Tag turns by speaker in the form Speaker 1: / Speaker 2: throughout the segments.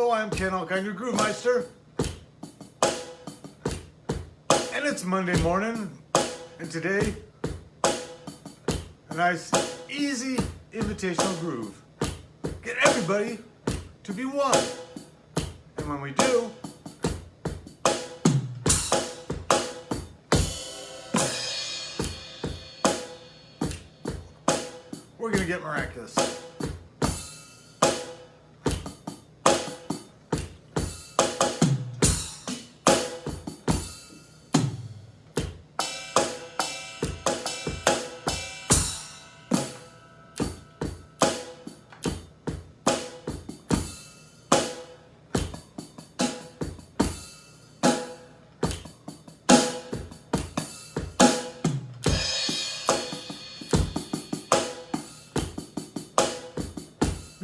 Speaker 1: Hello, I'm Ken Alkine, your Groove Meister. And it's Monday morning, and today, a nice, easy invitational groove. Get everybody to be one. And when we do, we're gonna get miraculous.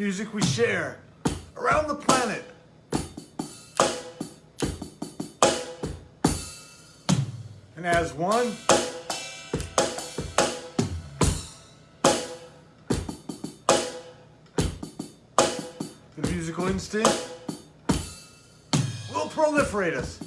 Speaker 1: Music we share around the planet. And as one, the musical instinct will proliferate us.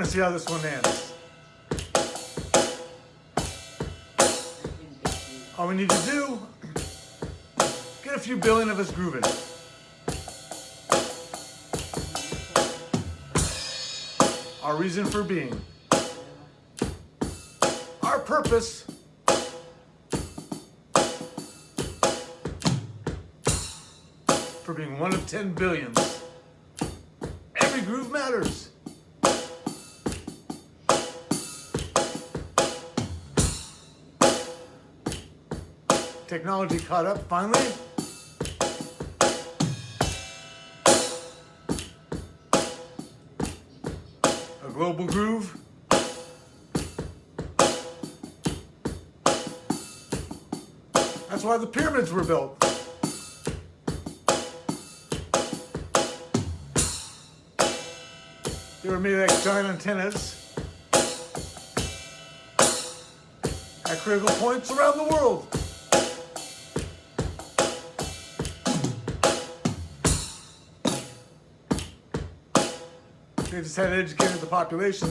Speaker 1: Want to see how this one ends. All we need to do, get a few billion of us grooving. Our reason for being. Our purpose. For being one of 10 billions. Every groove matters. Technology caught up finally. A global groove. That's why the pyramids were built. They were made like giant antennas at critical points around the world. They just had educated the population.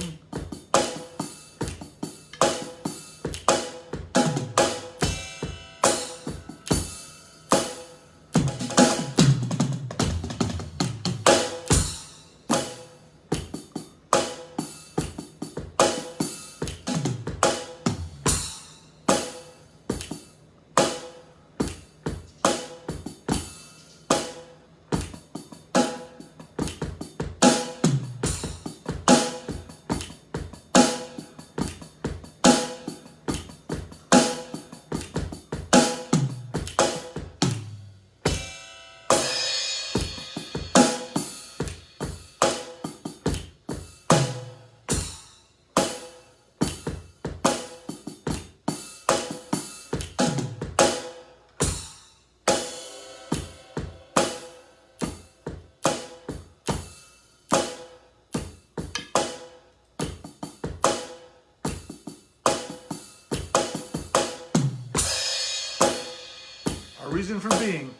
Speaker 1: Reason for being.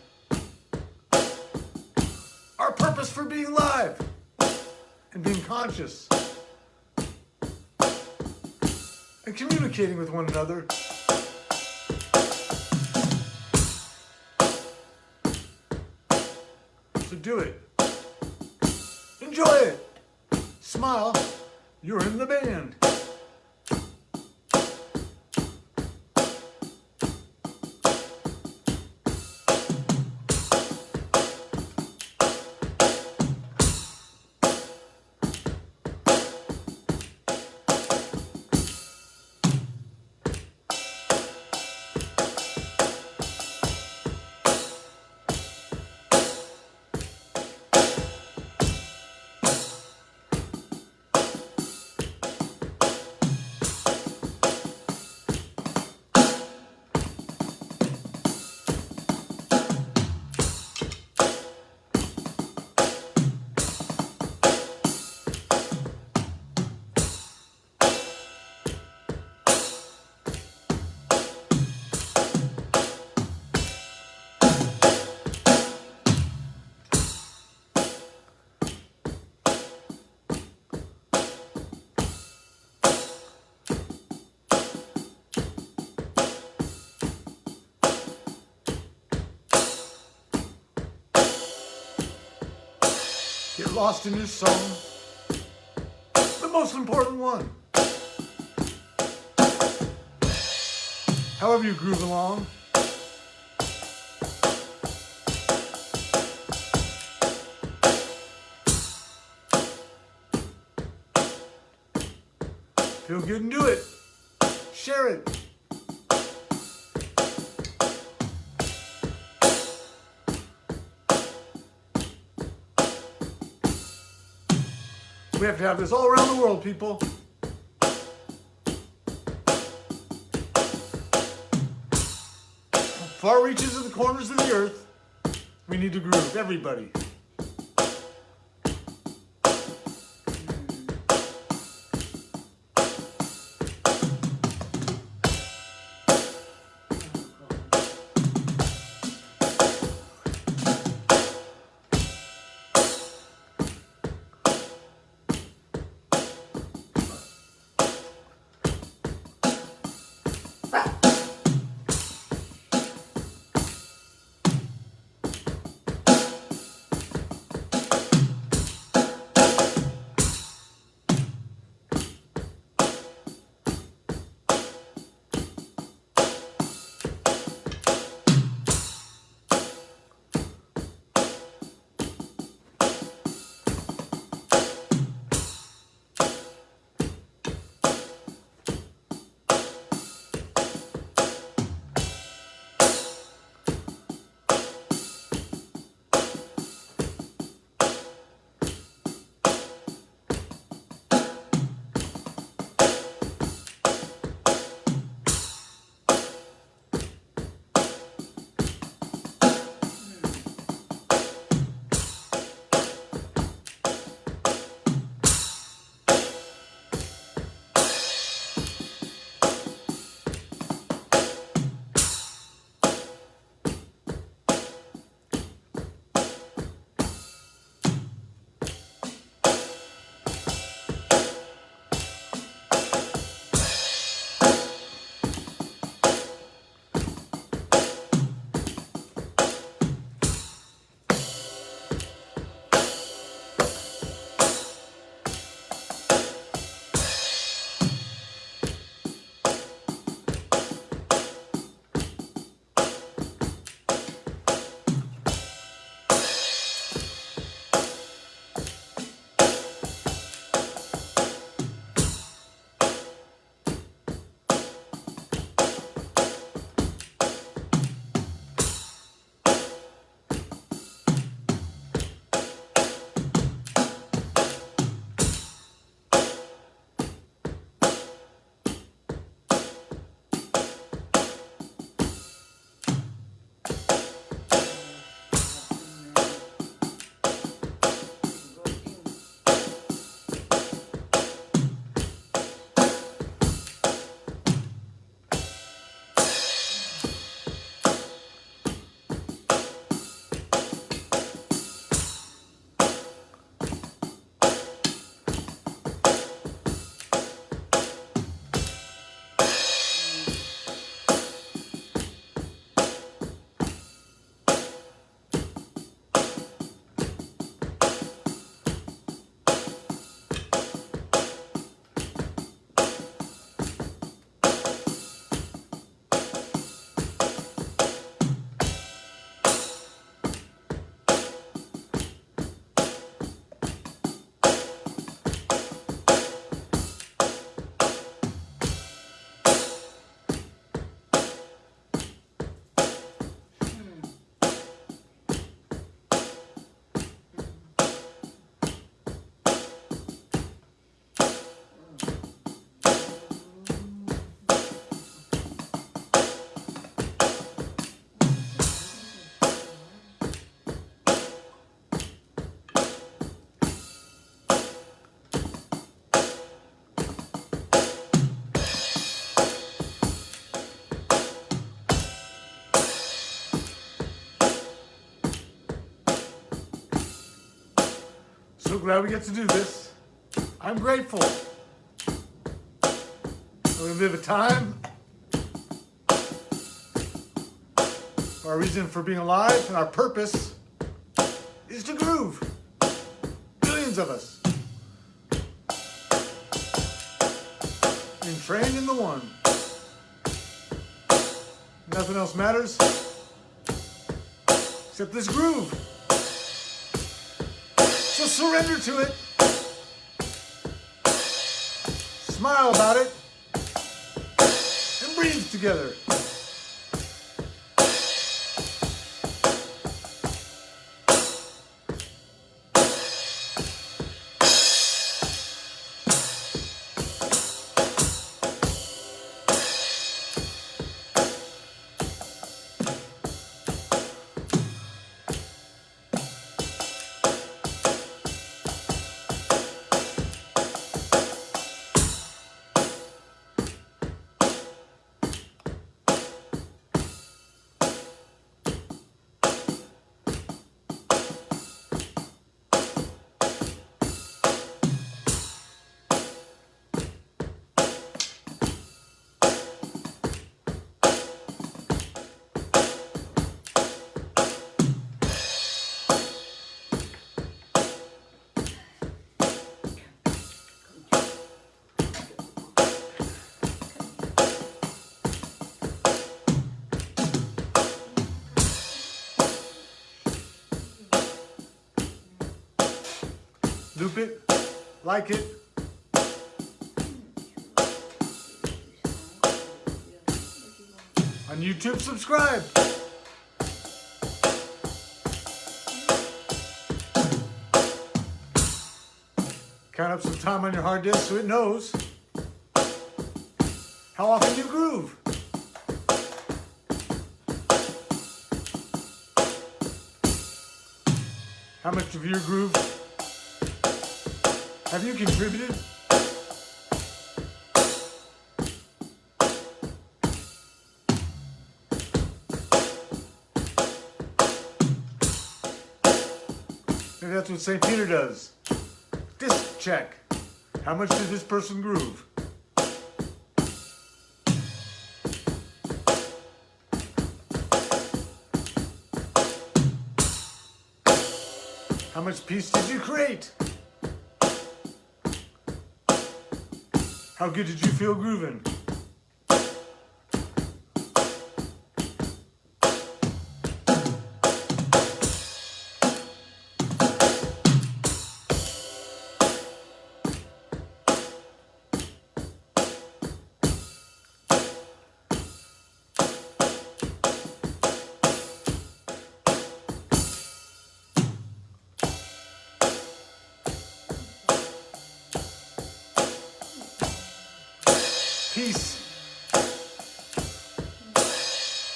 Speaker 1: Our purpose for being live and being conscious. And communicating with one another. So do it. Enjoy it. Smile. You're in the band. Lost in song. The most important one. However you groove along. Feel good and do it. Share it. We have to have this all around the world, people. Far reaches of the corners of the earth, we need to groove, everybody. So glad we get to do this. I'm grateful. We live a time. Our reason for being alive and our purpose is to groove. Billions of us. And trained in the one. Nothing else matters except this groove. Surrender to it. Smile about it. And breathe together. Loop it, like it. On YouTube, subscribe. Count up some time on your hard disk so it knows how often you groove. How much of your groove have you contributed? Maybe that's what St. Peter does. Disc check. How much did this person groove? How much peace did you create? How good did you feel grooving?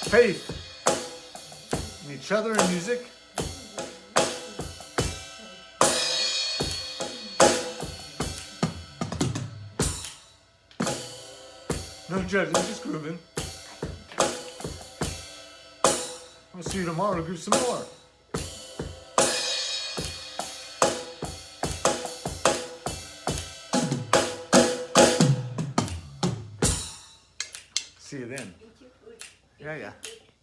Speaker 1: Faith in each other and music. No judging, just grooving. I'll see you tomorrow to groove some more. See you then. 有点远